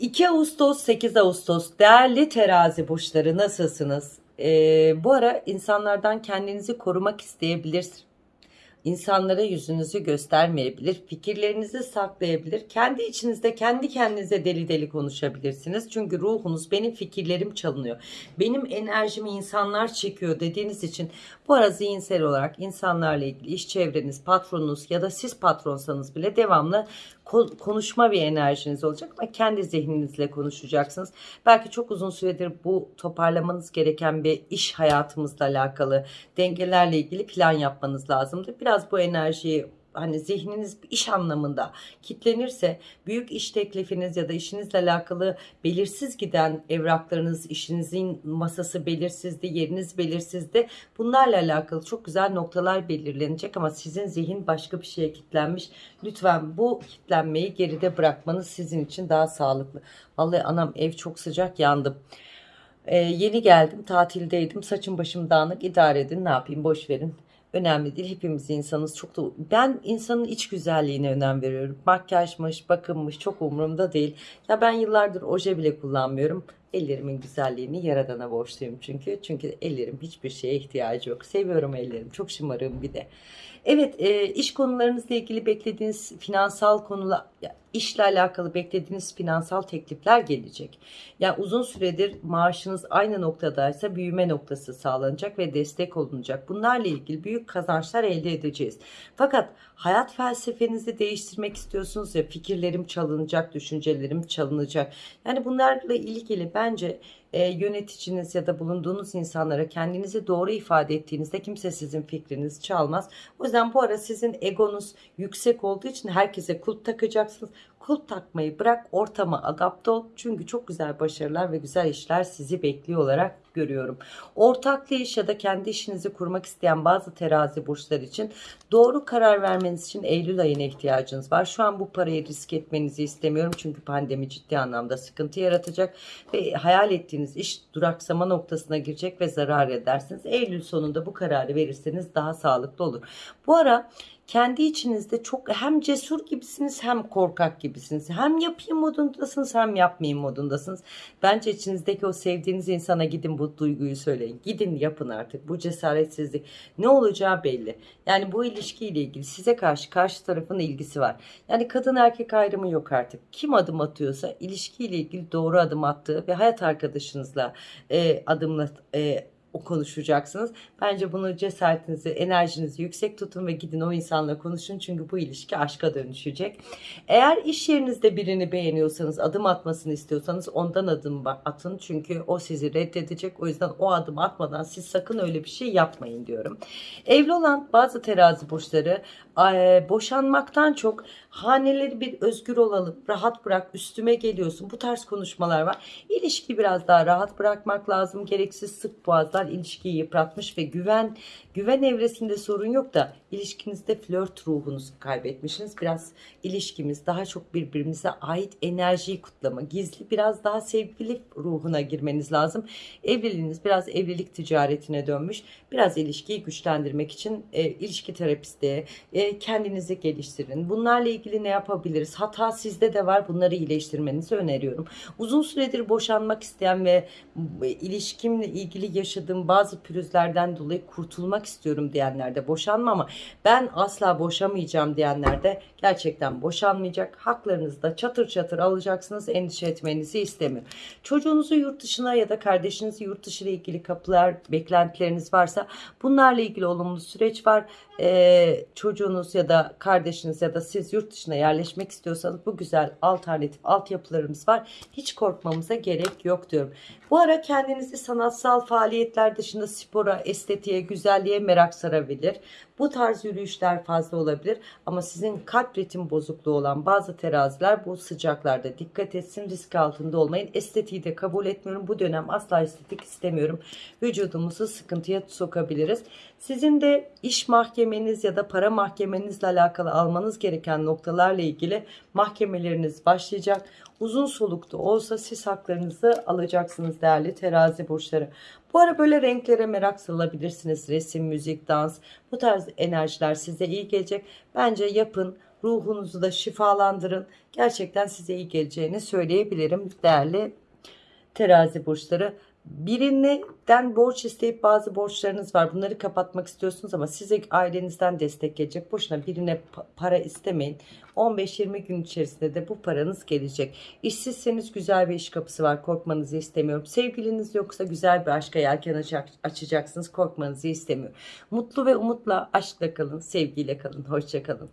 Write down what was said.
2 Ağustos 8 Ağustos değerli terazi burçları nasılsınız? Ee, bu ara insanlardan kendinizi korumak isteyebilirsiniz. İnsanlara yüzünüzü göstermeyebilir, fikirlerinizi saklayabilir. Kendi içinizde kendi kendinize deli deli konuşabilirsiniz. Çünkü ruhunuz benim fikirlerim çalınıyor. Benim enerjimi insanlar çekiyor dediğiniz için bu ara zihinsel olarak insanlarla ilgili iş çevreniz, patronunuz ya da siz patronsanız bile devamlı ko- konuşma bir enerjiniz olacak ama kendi zihninizle konuşacaksınız. Belki çok uzun süredir bu toparlamanız gereken bir iş hayatımızla alakalı dengelerle ilgili plan yapmanız lazımdı. Biraz bu enerjiyi hani zihniniz iş anlamında kitlenirse büyük iş teklifiniz ya da işinizle alakalı belirsiz giden evraklarınız, işinizin masası belirsizdi, yeriniz belirsizdi. Bunlarla alakalı çok güzel noktalar belirlenecek ama sizin zihin başka bir şeye kitlenmiş. Lütfen bu kitlenmeyi geride bırakmanız sizin için daha sağlıklı. Vallahi anam ev çok sıcak yandım. Ee, yeni geldim tatildeydim saçım başım dağınık idare edin ne yapayım boş verin. Önemli değil hepimiz insanız çok da ben insanın iç güzelliğine önem veriyorum. Makyajmış bakımmış çok umurumda değil. Ya ben yıllardır oje bile kullanmıyorum. Ellerimin güzelliğini yaradana borçluyum çünkü. Çünkü ellerim hiçbir şeye ihtiyacı yok. Seviyorum ellerim çok şımarığım bir de. Evet e, iş konularınızla ilgili beklediğiniz finansal konular işle alakalı beklediğiniz finansal teklifler gelecek. Yani uzun süredir maaşınız aynı noktadaysa büyüme noktası sağlanacak ve destek olunacak. Bunlarla ilgili büyük kazançlar elde edeceğiz. Fakat hayat felsefenizi değiştirmek istiyorsunuz ya fikirlerim çalınacak, düşüncelerim çalınacak. Yani bunlarla ilgili bence e, yöneticiniz ya da bulunduğunuz insanlara kendinizi doğru ifade ettiğinizde kimse sizin fikrinizi çalmaz. O yüzden bu ara sizin egonuz yüksek olduğu için herkese kulp takacaksınız. Kulp takmayı bırak ortama adapte ol. Çünkü çok güzel başarılar ve güzel işler sizi bekliyor olarak görüyorum. Ortaklı iş ya da kendi işinizi kurmak isteyen bazı terazi burçlar için doğru karar vermeniz için Eylül ayına ihtiyacınız var. Şu an bu parayı risk etmenizi istemiyorum. Çünkü pandemi ciddi anlamda sıkıntı yaratacak ve hayal ettiğiniz iş duraksama noktasına girecek ve zarar edersiniz. Eylül sonunda bu kararı verirseniz daha sağlıklı olur. Bu ara kendi içinizde çok hem cesur gibisiniz hem korkak gibisiniz. Hem yapayım modundasınız hem yapmayayım modundasınız. Bence içinizdeki o sevdiğiniz insana gidin bu duyguyu söyleyin. Gidin yapın artık. Bu cesaretsizlik ne olacağı belli. Yani bu ilişkiyle ilgili size karşı karşı tarafın ilgisi var. Yani kadın erkek ayrımı yok artık. Kim adım atıyorsa ilişkiyle ilgili doğru adım attığı ve hayat arkadaşınızla e, adımla e, konuşacaksınız. Bence bunu cesaretinizi, enerjinizi yüksek tutun ve gidin o insanla konuşun. Çünkü bu ilişki aşka dönüşecek. Eğer iş yerinizde birini beğeniyorsanız, adım atmasını istiyorsanız ondan adım atın. Çünkü o sizi reddedecek. O yüzden o adım atmadan siz sakın öyle bir şey yapmayın diyorum. Evli olan bazı terazi burçları boşanmaktan çok haneleri bir özgür olalım, rahat bırak, üstüme geliyorsun. Bu tarz konuşmalar var. İlişki biraz daha rahat bırakmak lazım. Gereksiz sık boğazlar ilişkiyi yıpratmış ve güven güven evresinde sorun yok da ilişkinizde flört ruhunuzu kaybetmişsiniz. Biraz ilişkimiz daha çok birbirimize ait enerjiyi kutlama, gizli biraz daha sevgili ruhuna girmeniz lazım. Evliliğiniz biraz evlilik ticaretine dönmüş. Biraz ilişkiyi güçlendirmek için e, ilişki terapisti, e, kendinizi geliştirin. Bunlarla ilgili ne yapabiliriz? Hata sizde de var. Bunları iyileştirmenizi öneriyorum. Uzun süredir boşanmak isteyen ve ilişkimle ilgili yaşadığım bazı pürüzlerden dolayı kurtulmak istiyorum diyenler de boşanma ama ben asla boşamayacağım diyenler de gerçekten boşanmayacak. Haklarınızı da çatır çatır alacaksınız. Endişe etmenizi istemiyorum. Çocuğunuzu yurt dışına ya da kardeşinizi yurt dışı ile ilgili kapılar, beklentileriniz varsa bunlarla ilgili olumlu süreç var. Ee, çocuğunuz ya da kardeşiniz ya da siz yurt dışına yerleşmek istiyorsanız bu güzel alternatif altyapılarımız var. Hiç korkmamıza gerek yok diyorum. Bu ara kendinizi sanatsal faaliyetler dışında spora, estetiğe, güzelliğe merak sarabilir. Bu tarz yürüyüşler fazla olabilir ama sizin kalp ritim bozukluğu olan bazı teraziler bu sıcaklarda dikkat etsin risk altında olmayın. Estetiği de kabul etmiyorum. Bu dönem asla estetik istemiyorum. Vücudumuzu sıkıntıya sokabiliriz. Sizin de iş mahkemeniz ya da para mahkemenizle alakalı almanız gereken noktalarla ilgili mahkemeleriniz başlayacak. Uzun solukta olsa siz haklarınızı alacaksınız değerli terazi burçları. Bu ara böyle renklere merak salabilirsiniz. Resim, müzik, dans bu tarz enerjiler size iyi gelecek. Bence yapın Ruhunuzu da şifalandırın. Gerçekten size iyi geleceğini söyleyebilirim değerli terazi burçları. Birinden borç isteyip bazı borçlarınız var. Bunları kapatmak istiyorsunuz ama size ailenizden destek gelecek. Boşuna birine pa- para istemeyin. 15-20 gün içerisinde de bu paranız gelecek. İşsizseniz güzel bir iş kapısı var. Korkmanızı istemiyorum. Sevgiliniz yoksa güzel bir aşka yelken açacak- açacaksınız. Korkmanızı istemiyorum. Mutlu ve umutla, aşkla kalın, sevgiyle kalın. Hoşça kalın.